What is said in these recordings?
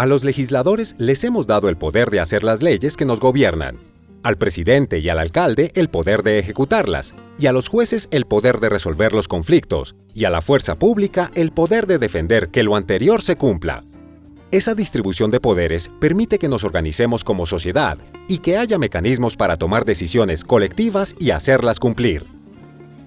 A los legisladores les hemos dado el poder de hacer las leyes que nos gobiernan, al presidente y al alcalde el poder de ejecutarlas, y a los jueces el poder de resolver los conflictos, y a la fuerza pública el poder de defender que lo anterior se cumpla. Esa distribución de poderes permite que nos organicemos como sociedad y que haya mecanismos para tomar decisiones colectivas y hacerlas cumplir.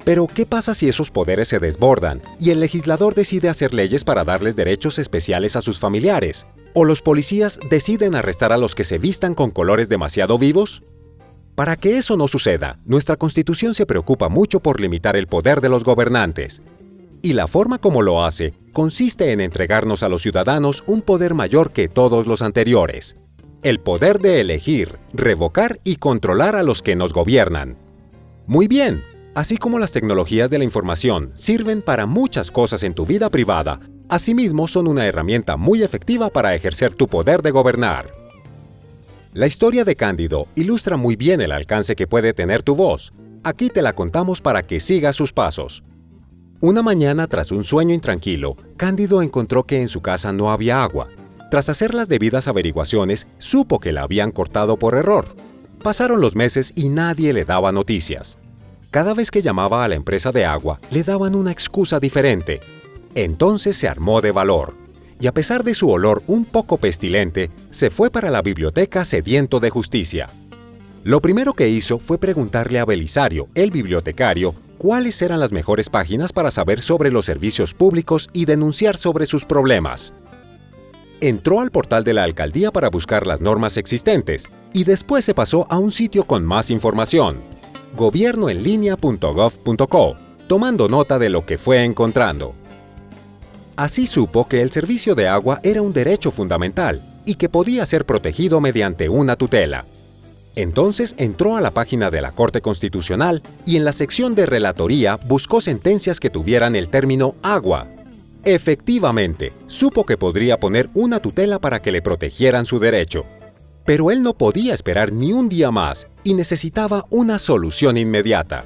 Pero, ¿qué pasa si esos poderes se desbordan y el legislador decide hacer leyes para darles derechos especiales a sus familiares? ¿O los policías deciden arrestar a los que se vistan con colores demasiado vivos? Para que eso no suceda, nuestra Constitución se preocupa mucho por limitar el poder de los gobernantes. Y la forma como lo hace consiste en entregarnos a los ciudadanos un poder mayor que todos los anteriores. El poder de elegir, revocar y controlar a los que nos gobiernan. Muy bien, así como las tecnologías de la información sirven para muchas cosas en tu vida privada, asimismo son una herramienta muy efectiva para ejercer tu poder de gobernar. La historia de Cándido ilustra muy bien el alcance que puede tener tu voz. Aquí te la contamos para que sigas sus pasos. Una mañana, tras un sueño intranquilo, Cándido encontró que en su casa no había agua. Tras hacer las debidas averiguaciones, supo que la habían cortado por error. Pasaron los meses y nadie le daba noticias. Cada vez que llamaba a la empresa de agua, le daban una excusa diferente. Entonces se armó de valor y a pesar de su olor un poco pestilente, se fue para la biblioteca sediento de justicia. Lo primero que hizo fue preguntarle a Belisario, el bibliotecario, cuáles eran las mejores páginas para saber sobre los servicios públicos y denunciar sobre sus problemas. Entró al portal de la alcaldía para buscar las normas existentes y después se pasó a un sitio con más información, gobiernoenlinea.gov.co, tomando nota de lo que fue encontrando. Así supo que el servicio de agua era un derecho fundamental y que podía ser protegido mediante una tutela. Entonces entró a la página de la Corte Constitucional y en la sección de Relatoría buscó sentencias que tuvieran el término agua. Efectivamente, supo que podría poner una tutela para que le protegieran su derecho. Pero él no podía esperar ni un día más y necesitaba una solución inmediata.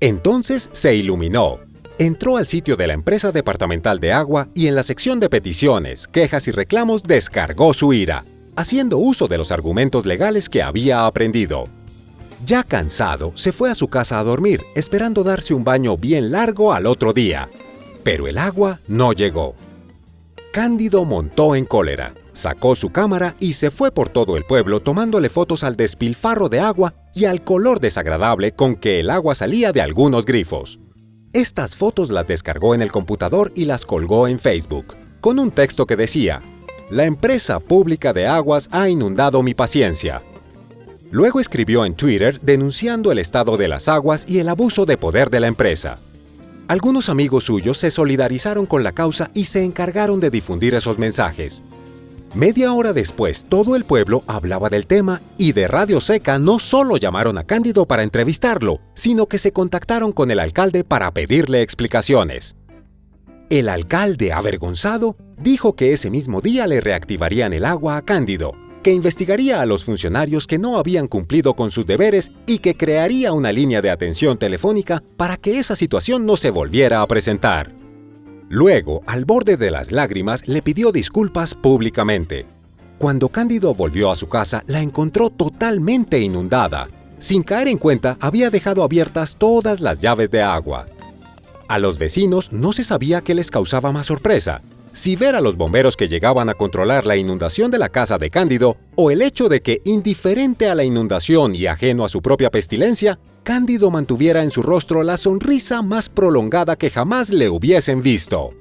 Entonces se iluminó entró al sitio de la empresa departamental de agua y en la sección de peticiones, quejas y reclamos descargó su ira, haciendo uso de los argumentos legales que había aprendido. Ya cansado, se fue a su casa a dormir, esperando darse un baño bien largo al otro día. Pero el agua no llegó. Cándido montó en cólera, sacó su cámara y se fue por todo el pueblo tomándole fotos al despilfarro de agua y al color desagradable con que el agua salía de algunos grifos. Estas fotos las descargó en el computador y las colgó en Facebook, con un texto que decía, La empresa pública de aguas ha inundado mi paciencia. Luego escribió en Twitter denunciando el estado de las aguas y el abuso de poder de la empresa. Algunos amigos suyos se solidarizaron con la causa y se encargaron de difundir esos mensajes. Media hora después, todo el pueblo hablaba del tema y de Radio Seca no solo llamaron a Cándido para entrevistarlo, sino que se contactaron con el alcalde para pedirle explicaciones. El alcalde, avergonzado, dijo que ese mismo día le reactivarían el agua a Cándido, que investigaría a los funcionarios que no habían cumplido con sus deberes y que crearía una línea de atención telefónica para que esa situación no se volviera a presentar. Luego, al borde de las lágrimas, le pidió disculpas públicamente. Cuando Cándido volvió a su casa, la encontró totalmente inundada. Sin caer en cuenta, había dejado abiertas todas las llaves de agua. A los vecinos no se sabía qué les causaba más sorpresa, si ver a los bomberos que llegaban a controlar la inundación de la casa de Cándido o el hecho de que, indiferente a la inundación y ajeno a su propia pestilencia, Cándido mantuviera en su rostro la sonrisa más prolongada que jamás le hubiesen visto.